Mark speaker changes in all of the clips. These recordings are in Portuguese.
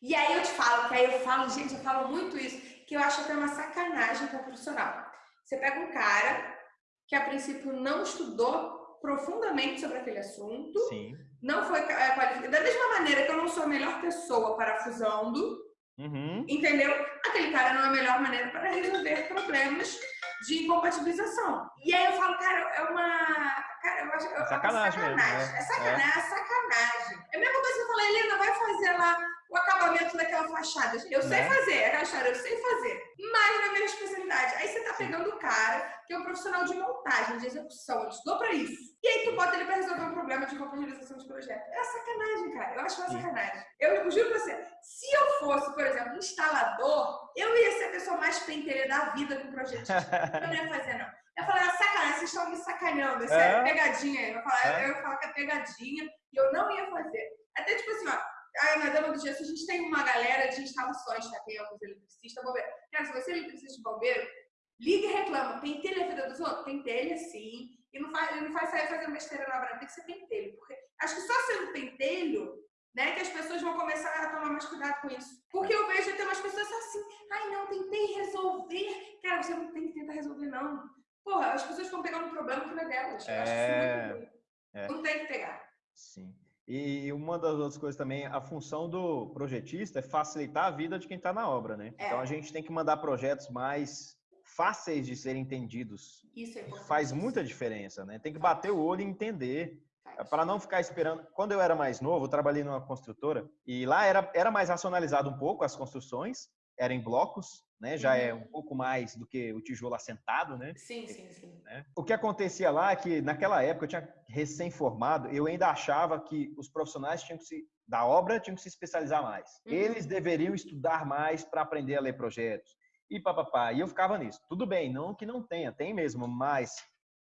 Speaker 1: E aí eu te falo, que aí eu falo, gente, eu falo muito isso, que eu acho até uma sacanagem com o profissional. Você pega um cara que a princípio não estudou profundamente sobre aquele assunto,
Speaker 2: Sim.
Speaker 1: não foi é, qualificado. Da mesma maneira que eu não sou a melhor pessoa parafusando,
Speaker 2: Uhum.
Speaker 1: entendeu? Aquele cara não é a melhor maneira para resolver problemas de incompatibilização. E aí eu falo, cara, é uma. Cara, eu acho, é uma
Speaker 2: sacanagem mesmo,
Speaker 1: sacanagem.
Speaker 2: é.
Speaker 1: É sacanagem, é sacanagem. É a mesma coisa que eu falei, Helena, vai fazer lá acabamento daquela fachada. Eu sei
Speaker 2: Né?
Speaker 1: fazer, é eu sei fazer. Mas na minha especialidade. Aí você tá pegando o cara que é um profissional de montagem, de execução, ele estudou pra isso. E aí tu bota ele pra resolver um problema de compatibilização de projeto. É sacanagem, cara. Eu acho uma sacanagem. Eu juro pra você, se eu fosse, por exemplo, instalador, eu ia ser a pessoa mais pentelha da vida com projetista. Eu não ia fazer, não. Eu falar, ah, sacanagem, vocês estão me sacaneando. Isso é,
Speaker 2: É.
Speaker 1: pegadinha. Eu falar,
Speaker 2: É.
Speaker 1: eu ia falar que é pegadinha e eu não ia fazer. Assim, na Dama do Gesso, a gente tem uma galera de instalações, tá? Tem alguns eletricistas, bombeiro. Cara, se você é eletricista de bombeiro, liga e reclama. Pentelha a vida dos outros? Pentelha, sim. E não faz, não faz sair fazendo besteira na obra, tem que ser pentelho. Porque acho que só sendo pentelho, né, que as pessoas vão começar a tomar mais cuidado com isso. Porque eu vejo até umas pessoas assim, ai não, tentei resolver. Cara, você não tem que tentar resolver, não. Porra, as pessoas estão pegando um problema que não é delas. Eu acho isso
Speaker 2: É,
Speaker 1: muito ruim.
Speaker 2: é.
Speaker 1: Não tem que pegar.
Speaker 2: Sim. E uma das outras coisas também, a função do projetista é facilitar a vida de quem está na obra, né?
Speaker 1: É.
Speaker 2: Então a gente tem que mandar projetos mais fáceis de serem entendidos.
Speaker 1: Isso é importante.
Speaker 2: Faz muita diferença, né? Tem que bater o olho e entender. Para não ficar esperando. Quando eu era mais novo, eu trabalhei numa construtora e lá era, era mais racionalizado um pouco as construções, era em blocos, né? Já é
Speaker 1: Uhum.
Speaker 2: um pouco mais do que o tijolo assentado, né?
Speaker 1: Sim, sim, sim.
Speaker 2: né? O que acontecia lá é que naquela época eu tinha recém-formado, eu ainda achava que os profissionais tinham que se da obra tinham que se especializar mais.
Speaker 1: Uhum.
Speaker 2: Eles deveriam estudar mais para aprender a ler projetos. E papapá, e eu ficava nisso. Tudo bem, não que não tenha, tem mesmo, mas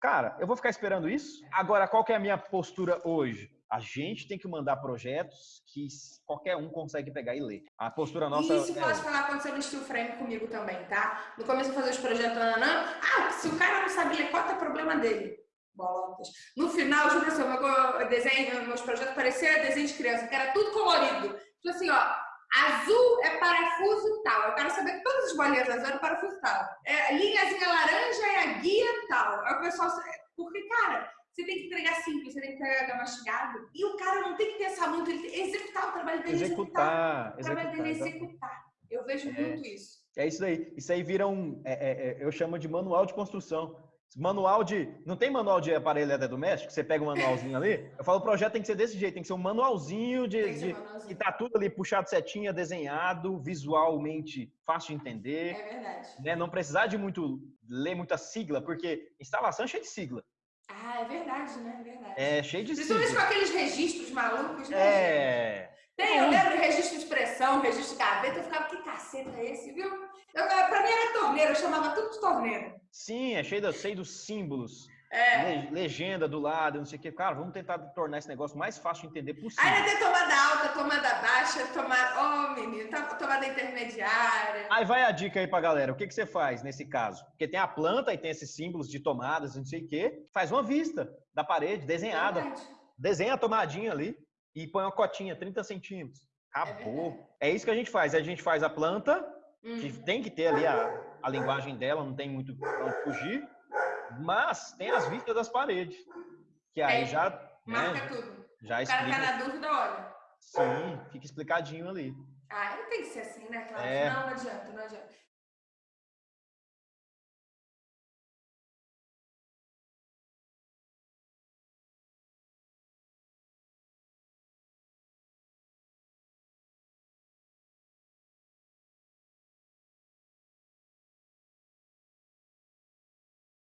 Speaker 2: cara, eu vou ficar esperando isso? Agora, qual que é a minha postura hoje? A gente tem que mandar projetos que qualquer um consegue pegar e ler. A postura nossa
Speaker 1: E isso
Speaker 2: é
Speaker 1: pode falar aconteceu no steel frame comigo também, tá? No começo eu fazer os projetos, nananã. Ah, se o cara não sabe ler cota, é problema dele. Bolotas. No final, juro você, meu desenho, meus projetos pareciam desenho de criança, que era tudo colorido. Tipo assim, ó, azul é parafuso tal. Eu quero saber que todas as bolinhas azul eram parafuso tal. É, linhazinha laranja é a guia tal. Aí o pessoal. Porque, cara, você tem que entregar simples, você tem que entregar mastigado. E o cara não tem que pensar muito, ele tem que executar o trabalho dele, executar.
Speaker 2: executar,
Speaker 1: O trabalho dele é
Speaker 2: executar.
Speaker 1: executar. Eu vejo
Speaker 2: É.
Speaker 1: muito isso.
Speaker 2: É isso aí. Isso aí vira um. é, é, é, eu chamo de manual de construção. Manual de. Não tem manual de aparelho eletrodoméstico? Você pega um manualzinho ali. Eu falo, o projeto tem que ser desse jeito, tem que ser um manualzinho de. De-
Speaker 1: manualzinho.
Speaker 2: que tá tudo ali puxado setinha, desenhado, visualmente fácil de entender.
Speaker 1: É verdade.
Speaker 2: Né? Não precisar de muito ler muita sigla, porque instalação é cheia de sigla.
Speaker 1: Ah, é verdade, né? É verdade.
Speaker 2: É cheio de
Speaker 1: Principalmente com
Speaker 2: sigla.
Speaker 1: aqueles registros malucos, né?
Speaker 2: É.
Speaker 1: Tem, eu lembro de registro de pressão, registro de gaveta, eu ficava, que caceta é esse, viu? Eu, pra mim era torneiro, eu chamava tudo de torneiro.
Speaker 2: Sim, é cheio, cheio dos símbolos.
Speaker 1: É.
Speaker 2: le- Legenda do lado, não sei o quê. Cara, vamos tentar tornar esse negócio mais fácil de entender possível.
Speaker 1: Aí ainda tem tomada alta, tomada baixa, tomada. Oh, menino, tá- tomada intermediária.
Speaker 2: Aí vai a dica aí pra galera. O que, que você faz nesse caso? Porque tem a planta e tem esses símbolos de tomadas, não sei o quê. Faz uma vista da parede, desenhada.
Speaker 1: Verdade.
Speaker 2: Desenha a tomadinha ali e põe uma cotinha, 30 centímetros. Acabou. É, isso que a gente faz. A gente faz a planta, que
Speaker 1: Hum.
Speaker 2: tem que ter ali a, a linguagem dela, não tem muito pra fugir. Mas tem as vistas das paredes. Que aí
Speaker 1: Tem.
Speaker 2: já,
Speaker 1: Marca
Speaker 2: né,
Speaker 1: tudo.
Speaker 2: já
Speaker 1: O cara tá
Speaker 2: explica.
Speaker 1: na dúvida, olha.
Speaker 2: Sim, fica explicadinho ali.
Speaker 1: Ah, não tem que ser assim, né, Cláudio?
Speaker 2: É.
Speaker 1: Não, não adianta, não adianta.